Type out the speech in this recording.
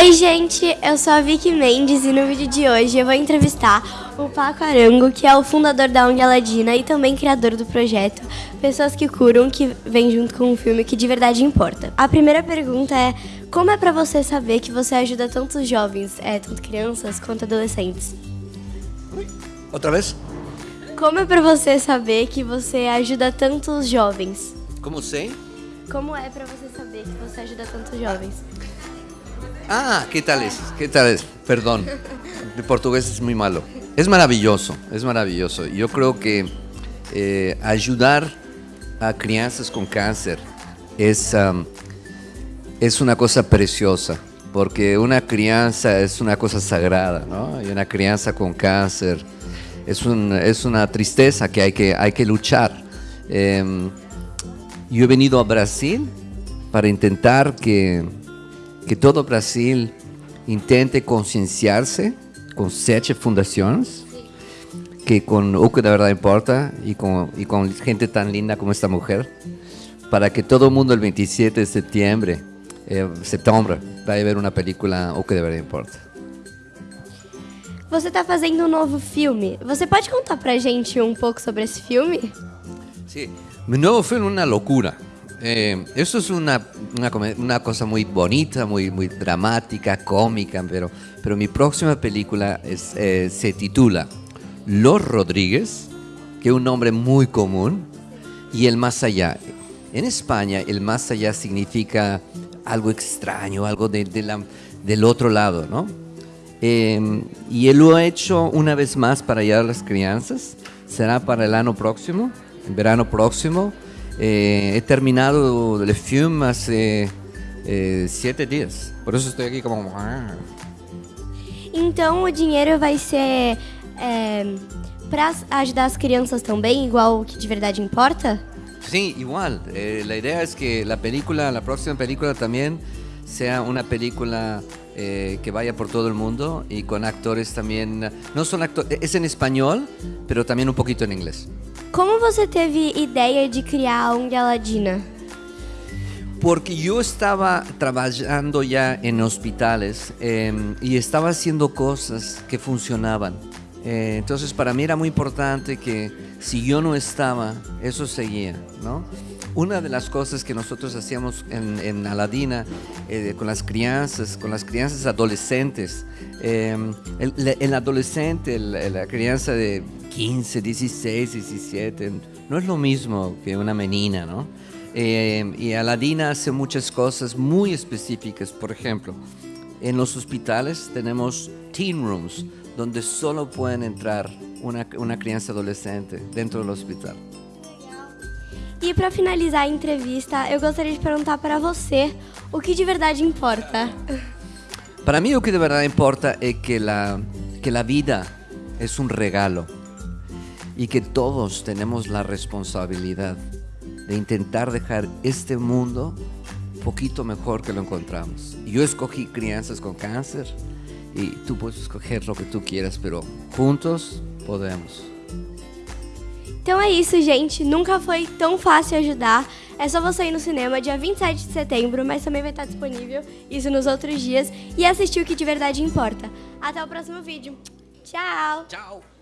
Oi, gente, eu sou a Vicky Mendes e no vídeo de hoje eu vou entrevistar o Paco Arango, que é o fundador da ONG Aladina e também criador do projeto Pessoas que Curam, que vem junto com um filme que de verdade importa. A primeira pergunta é, como é pra você saber que você ajuda tantos jovens, é, tanto crianças quanto adolescentes? Outra vez? Como é pra você saber que você ajuda tantos jovens? Como sei? Como é pra você saber que você ajuda tantos jovens? Ah, ¿qué tal es? ¿Qué tal es? Perdón, mi portugués es muy malo. Es maravilloso, es maravilloso. Yo creo que eh, ayudar a crianças con cáncer es, um, es una cosa preciosa, porque una crianza es una cosa sagrada, ¿no? Y una crianza con cáncer es, un, es una tristeza que hay que, hay que luchar. Eh, yo he venido a Brasil para intentar que que todo Brasil intente concienciarse con sete fundaciones, que con o que de verdad importa y con, y con gente tan linda como esta mujer, para que todo el mundo el 27 de septiembre, eh, setembro, vai ver uma película O que de verdade importa. Você está fazendo um novo filme. Você pode contar pra gente um pouco sobre esse filme? Sí, mi nuevo film es una locura. Eh, esto es una, una, una, cosa muy bonita, muy, muy dramática, cómica, pero, pero mi próxima película es, eh, se titula Los Rodríguez, que es un nombre muy común, y El Más Allá. En España, el Más Allá significa algo extraño, algo de, de la, del otro lado, ¿no? Eh, y él lo ha hecho una vez más para ayudar a las crianzas. Será para el año próximo, el verano próximo. Eh, he terminado el film hace eh, siete dias. Por isso estou aqui como. Ah. Então o dinheiro vai ser é, para ajudar as crianças também, igual o que de verdade importa? Sí, igual. Eh, la idea es que la película, la próxima película también sea una película eh, que vaya por todo el mundo y con actores también, no son actores, es en español, pero también un poquito en inglés. Como você teve ideia de criar a ONG Aladina? Porque yo estaba trabajando ya en hospitales eh, y estaba haciendo cosas que funcionaban. Eh, entonces para mí era muy importante que si yo no estaba, eso seguía, ¿no? Una de las cosas que nosotros hacíamos en, Aladina eh, con las crianzas, con las crianzas adolescentes, eh, el, adolescente, la crianza de 15, 16, 17, no es lo mismo que una menina, ¿no? Eh, y Aladina hace muchas cosas muy específicas, por ejemplo, en los hospitales tenemos teen rooms, donde solo pueden entrar una, una criança adolescente dentro do hospital. E para finalizar a entrevista, eu gostaria de perguntar para você o que de verdade importa. Para mim, o que de verdade importa é que a que a vida é um regalo e que todos temos a responsabilidade de tentar deixar este mundo um pouquinho melhor que lo encontramos. Eu escolhi crianças com câncer y tú puedes escoger lo que tú quieras, pero juntos podemos. Então é isso, gente. Nunca foi tão fácil ajudar. É só você ir no cinema dia 27 de setembro, mas também vai estar disponível isso nos outros dias e assistir o que de verdade importa. Até o próximo vídeo. Tchau! Tchau!